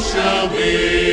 shall be.